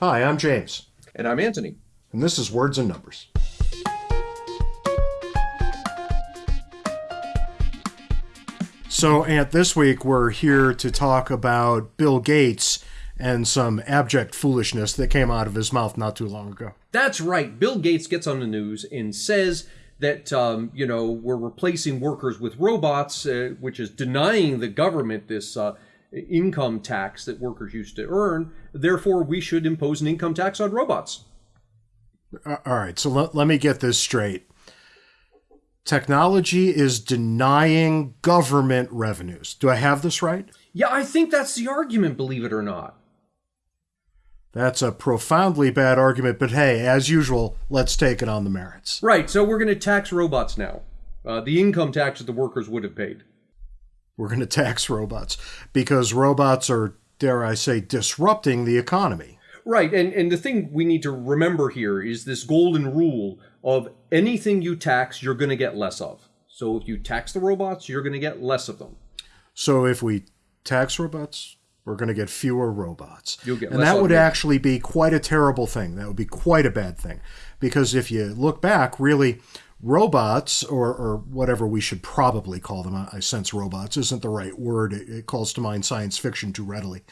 Hi, I'm James, And I'm Anthony. and this is Words and Numbers. So, Ant, this week we're here to talk about Bill Gates and some abject foolishness that came out of his mouth not too long ago. That's right. Bill Gates gets on the news and says that, um, you know, we're replacing workers with robots, uh, which is denying the government this uh, income tax that workers used to earn. Therefore, we should impose an income tax on robots. Uh, All right, so let, let me get this straight. Technology is denying government revenues. Do I have this right? Yeah, I think that's the argument, believe it or not. That's a profoundly bad argument, but hey, as usual, let's take it on the merits. Right, so we're going to tax robots now. Uh, the income tax that the workers would have paid. We're going to tax robots because robots are, dare I say, disrupting the economy. Right, and, and the thing we need to remember here is this golden rule of anything you tax, you're going to get less of. So if you tax the robots, you're going to get less of them. So if we tax robots, we're going to get fewer robots. You'll get and that would automation. actually be quite a terrible thing. That would be quite a bad thing. Because if you look back, really, robots, or, or whatever we should probably call them, I sense robots isn't the right word. It, it calls to mind science fiction too readily.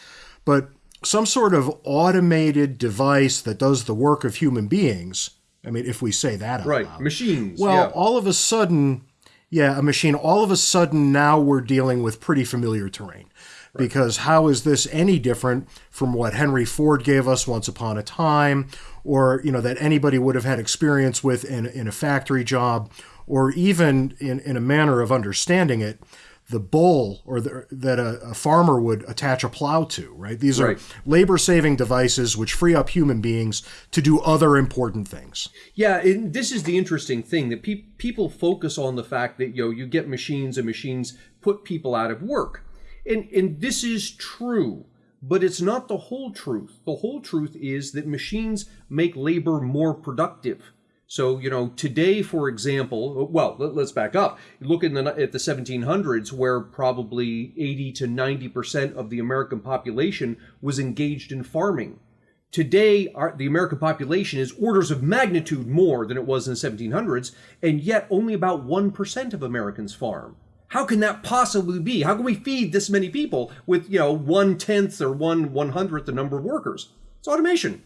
But some sort of automated device that does the work of human beings. I mean, if we say that out Right, loud. machines. Well, yeah. all of a sudden, yeah, a machine, all of a sudden now we're dealing with pretty familiar terrain. Because how is this any different from what Henry Ford gave us once upon a time, or you know that anybody would have had experience with in, in a factory job, or even in, in a manner of understanding it, the bowl or the, that a, a farmer would attach a plow to, right? These are Right. labor-saving devices which free up human beings to do other important things. Yeah, and this is the interesting thing that pe- people focus on the fact that you know you get machines and machines put people out of work, and and this is true, but it's not the whole truth. The whole truth is that machines make labor more productive. So you know today, for example, well let, us back up. Look in the at the 1700s, where probably 80 to 90 percent of the American population was engaged in farming. Today, our, the American population is orders of magnitude more than it was in the 1700s, and yet only about 1% of Americans farm. How can that possibly be? How can we feed this many people with, you know, one tenth or one one hundredth the number of workers? It's automation.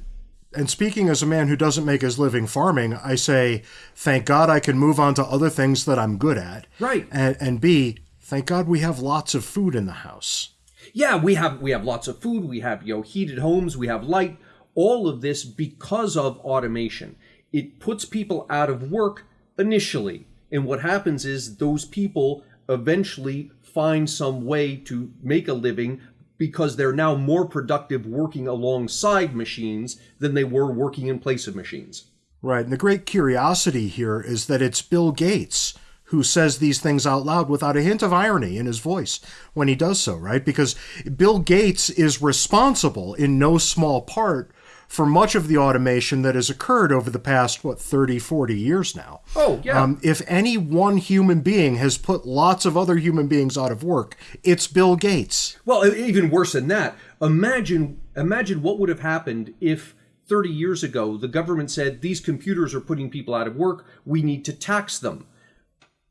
And speaking as a man who doesn't make his living farming, I say, thank God I can move on to other things that I'm good at. Right. And, and B, thank God we have lots of food in the house. Yeah, we have we have lots of food, we have you know heated homes, we have light, all of this because of automation. It puts people out of work initially. And what happens is those people eventually find some way to make a living because they're now more productive working alongside machines than they were working in place of machines. Right. And the great curiosity here is that it's Bill Gates who says these things out loud without a hint of irony in his voice when he does so, right? Because Bill Gates is responsible in no small part for much of the automation that has occurred over the past, what, 30, 40 years now. Oh, yeah. Um, if any one human being has put lots of other human beings out of work, it's Bill Gates. Well, even worse than that. Imagine imagine what would have happened if 30 years ago the government said these computers are putting people out of work, we need to tax them.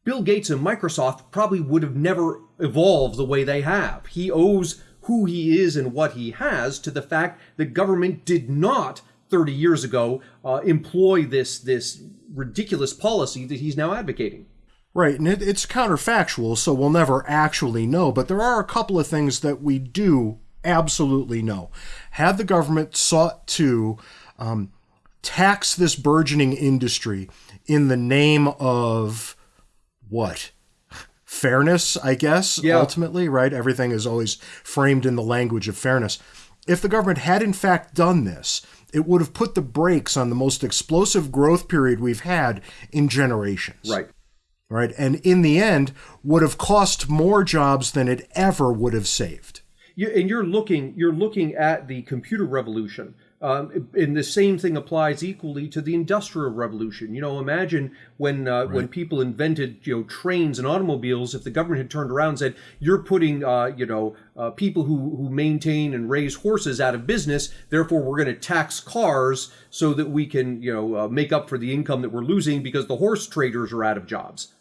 Bill Gates and Microsoft probably would have never evolved the way they have. He owes who he is and what he has to the fact that government did not 30 years ago uh, employ this this ridiculous policy that he's now advocating. Right, and it, it's counterfactual, so we'll never actually know, but there are a couple of things that we do absolutely know. Had the government sought to um, tax this burgeoning industry in the name of what? Fairness, I guess, Yeah. ultimately, right? Everything is always framed in the language of fairness. If the government had in fact done this, it would have put the brakes on the most explosive growth period we've had in generations Right. right? And in the end, would have cost more jobs than it ever would have saved. You, and you're looking you're looking at the computer revolution Um, and the same thing applies equally to the industrial revolution. You know, imagine when uh, when people invented you know trains and automobiles. If the government had turned around and said, "You're putting uh, you know uh, people who who maintain and raise horses out of business, therefore we're going to tax cars so that we can you know uh, make up for the income that we're losing because the horse traders are out of jobs."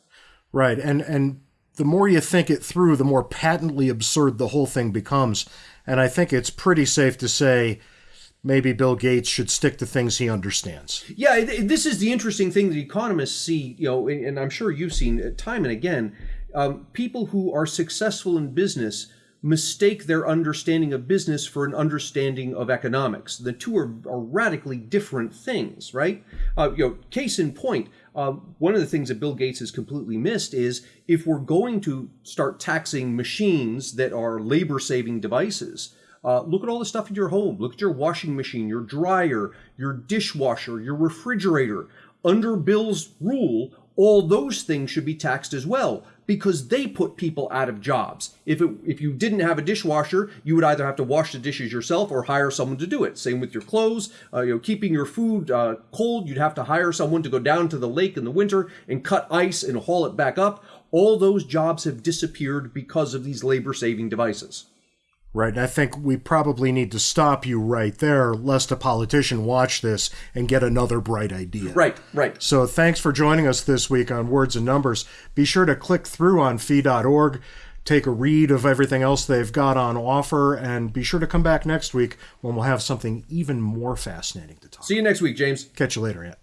Right, and and the more you think it through, the more patently absurd the whole thing becomes. And I think it's pretty safe to say maybe Bill Gates should stick to things he understands. Yeah, this is the interesting thing that economists see, you know, and I'm sure you've seen time and again. Um, people who are successful in business mistake their understanding of business for an understanding of economics. The two are, are radically different things, right? Uh, you know, case in point, uh, one of the things that Bill Gates has completely missed is if we're going to start taxing machines that are labor-saving devices, uh, look at all the stuff in your home. Look at your washing machine, your dryer, your dishwasher, your refrigerator. Under Bill's rule, all those things should be taxed as well because they put people out of jobs. If it, if you didn't have a dishwasher, you would either have to wash the dishes yourself or hire someone to do it. Same with your clothes. Uh, you know, keeping your food uh, cold, you'd have to hire someone to go down to the lake in the winter and cut ice and haul it back up. All those jobs have disappeared because of these labor-saving devices. Right. And I think we probably need to stop you right there, lest a politician watch this and get another bright idea. Right, right. So thanks for joining us this week on Words and Numbers. Be sure to click through on fee.org, take a read of everything else they've got on offer, and be sure to come back next week when we'll have something even more fascinating to talk See you next week, James. Catch you later, yeah.